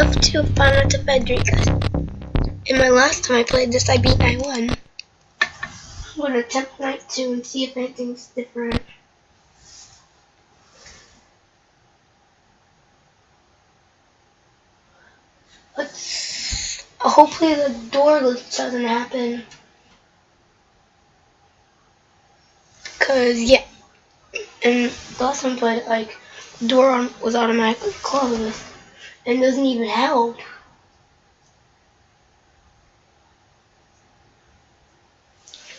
stuff to Final to Federica. In my last time I played this, I beat night one. I'm gonna attempt night two and see if anything's different. Let's. Oh, hopefully the door glitch doesn't happen. Cause yeah, and the last time I played, like, the door on, was automatically closed, and doesn't even help.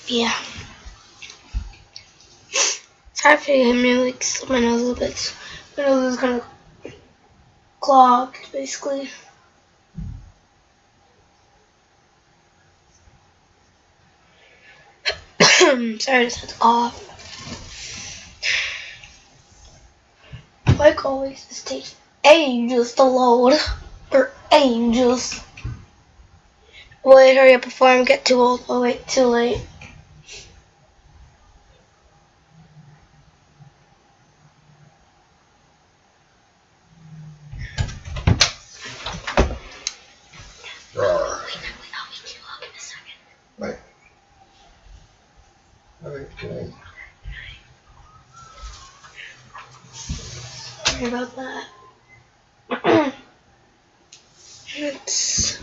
Yeah. If you hear me like my nose a little bit. My nose is kind of clogged, basically. Sorry, I just had to cough. Like always, this takes ages to load. Or ages. Wait, hurry up before I get too old. Oh wait, too late. About that. it's.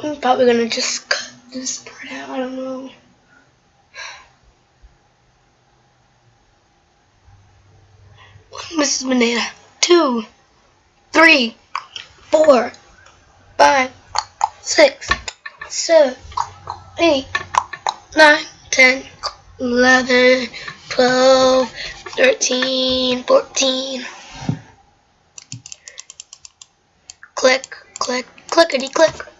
I'm probably gonna just cut this part out. I don't know. One Mrs. Banana. Two, three, four, five, six, seven, eight, nine, ten, eleven, twelve, thirteen, fourteen. Click, click, clickety click.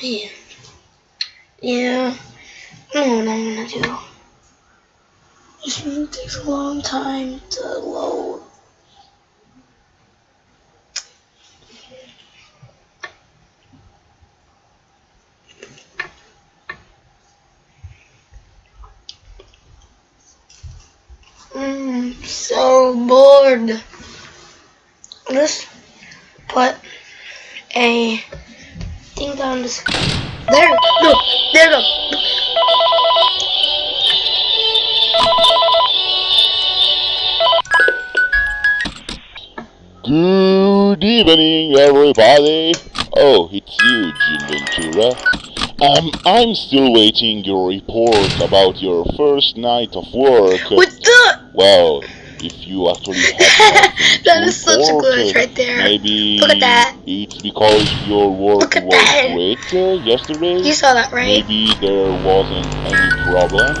Me. Yeah. I don't know what I'm gonna do. This really takes a long time to load. Mm, so bored. Let's put a this. There, look, there, look. Good evening, everybody. Oh, it's you, Jim Ventura. Um, I'm still waiting your report about your first night of work. What's that? Well, if you actually have That is such a glitch right there. Maybe Look at that. it's because your work Look at was that. great uh, yesterday. You saw that, right? Maybe there wasn't any problem.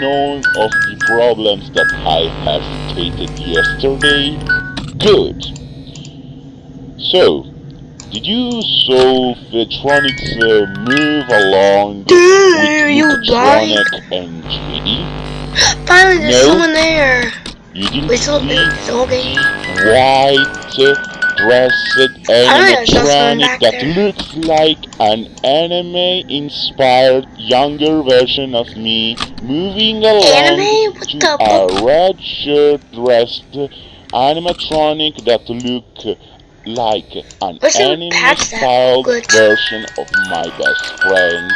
None of the problems that I have stated yesterday. Good. So, did you solve Vetronics uh, move along Dude, with you Luketronic and JD? Finally, there's No. someone there. You didn't so see it's the whole white dressed animatronic that looks like an anime inspired younger version of me moving along to a red shirt dressed animatronic that look like an Wish they would anime patch styled version of my best friend.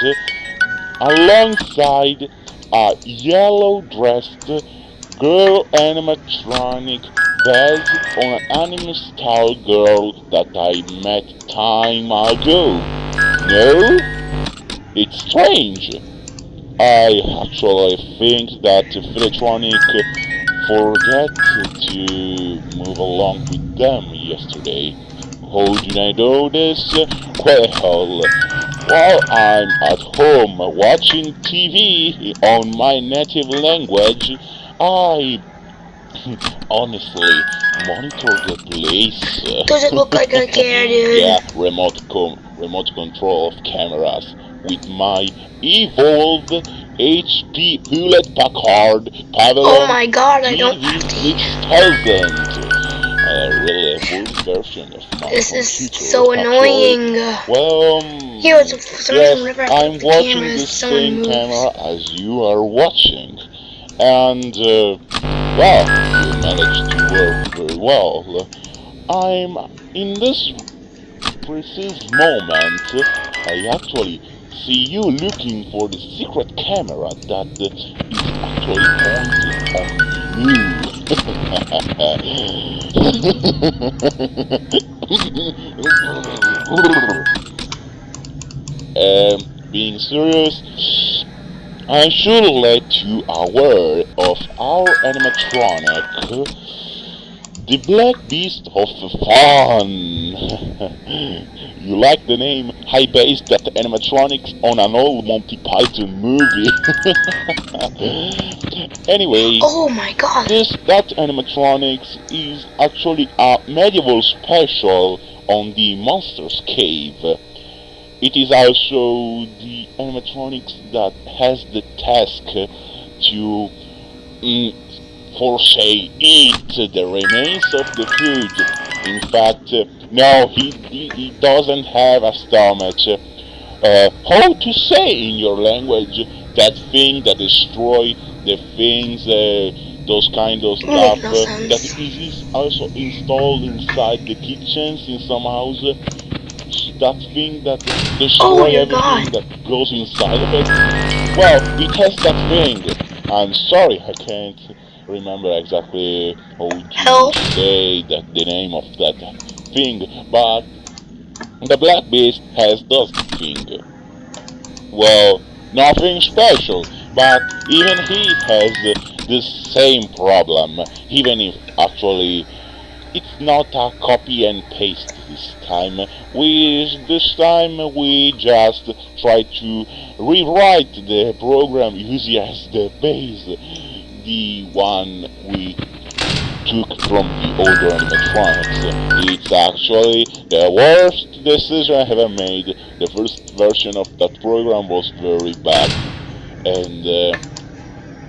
Alongside a yellow dressed girl animatronic based on an anime style girl that I met time ago. No? It's strange. I actually think that Philotronic forgot to move along with them yesterday. How did I know this? Well, while I'm at home watching TV on my native language, I honestly monitor the place. Does it look like I care, dude? yeah, remote com remote control of cameras with my evolved HP Hewlett Packard Pavilion Oh my god, I don't have to eat. TV6000. a really good version of my This is so annoying. Well, um, Here, it's yes, I'm the watching camera, the same camera as you are watching, and uh, well, you managed to work very well. I'm in this precise moment. I actually see you looking for the secret camera that is actually pointed on you. um, being serious, I should let you aware of our animatronic, the Black Beast of Fun. you like the name? I based that animatronics on an old Monty Python movie. anyway, Oh my god. this that animatronics is actually a medieval special on the Monsters Cave. It is also the animatronics that has the task to, mm, for say, eat the remains of the food. In fact, no, he, he, he doesn't have a stomach. Uh, how to say in your language that thing that destroy the things, uh, those kind of stuff uh, that is also installed inside the kitchens in some houses that thing that oh destroy Oh, everything God. that goes inside of it. Well, we test that thing. I'm sorry, I can't remember exactly how to say that the name of that thing, but the Black Beast has that thing. Well, nothing special, but even he has the same problem, even if actually it's not a copy and paste this time. We this time we just try to rewrite the program using as the base the one we took from the older animatronics. It's actually the worst decision I ever made. The first version of that program was very bad, and. Uh,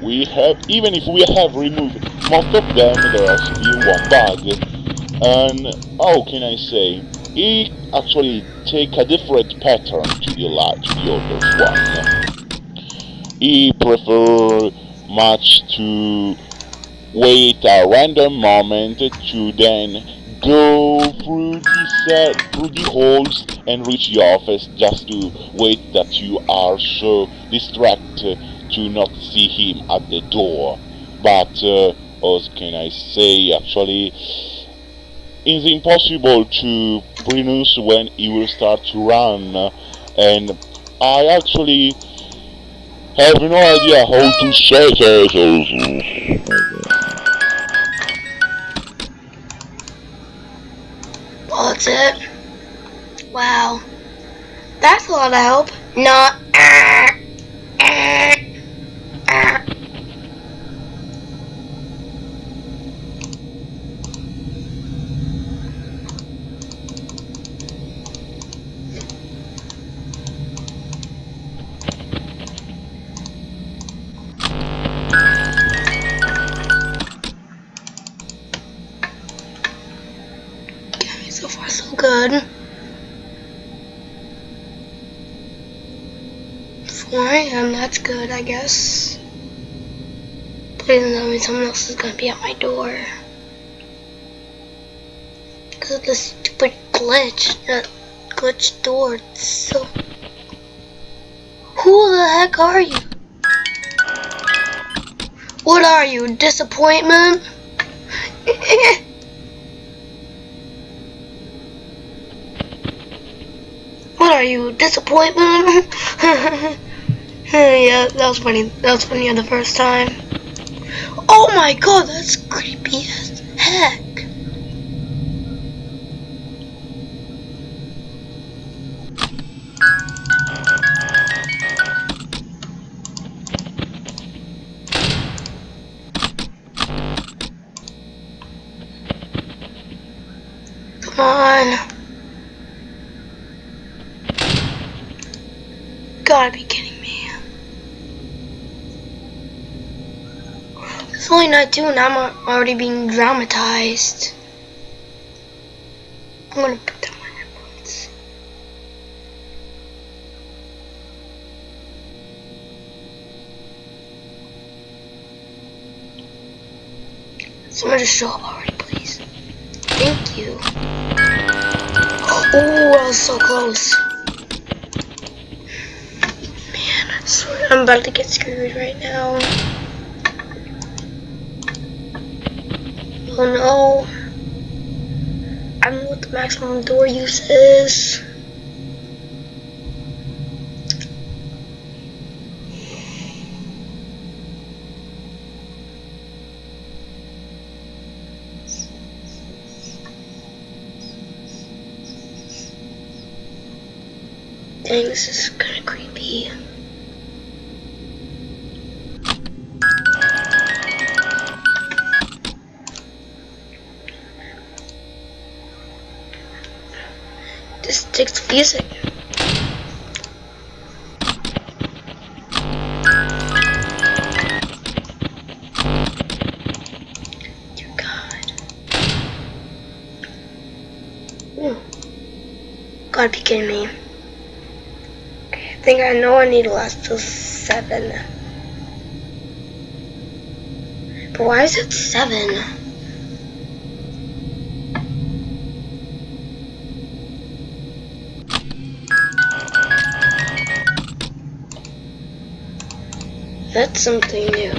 we have even if we have removed most of them there are still one bug and how can I say it actually take a different pattern to the to the other one he prefer much to wait a random moment to then go through the set through the holes and reach the office just to wait that you are so distracted to not see him at the door. But uh, what can I say? Actually, it's impossible to pronounce when he will start to run, and I actually have no idea how to say it. Well, that's it. Wow. That's a lot of help. Not. Good. Four a.m. That's good, I guess. Please tell me someone else is gonna be at my door. Because of this stupid glitch, that glitch door. It's so. Who the heck are you? What are you? Disappointment? What are you? Disappointment? yeah, that was funny. That was funny the first time. Oh my god, that's creepy as heck. Gotta be kidding me. It's only night two and I'm already being dramatized. I'm gonna put down my headphones. Someone just show up already, please. Thank you. Oh, I was so close. Man, I swear I'm about to get screwed right now. Oh no. I don't know what the maximum door use is. Dang, this is kind of creepy. Takes music. Dear God. Ooh. Gotta be kidding me. I think I know I need to last till seven. But why is it seven? That's something new.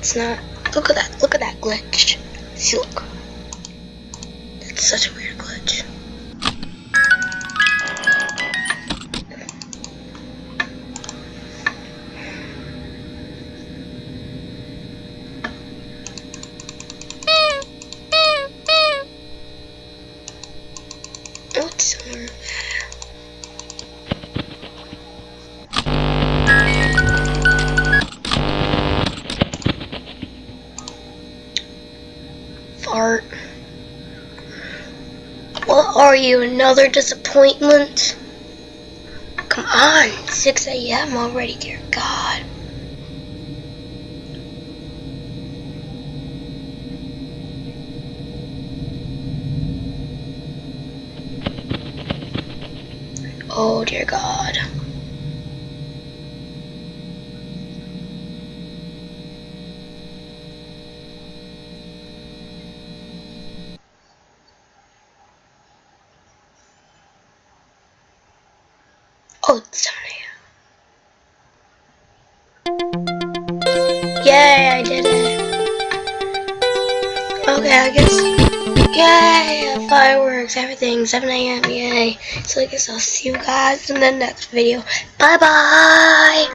It's not. Look at that. Look at that glitch. See, look. That's such a weird glitch. Are you, another disappointment? Come on, 6 a.m. already, dear God. Oh, dear God. Oh, it's 7 a.m. Yay, I did it. Okay, I guess. Yay, fireworks, everything, 7 a.m. Yay. So I guess I'll see you guys in the next video. Bye bye.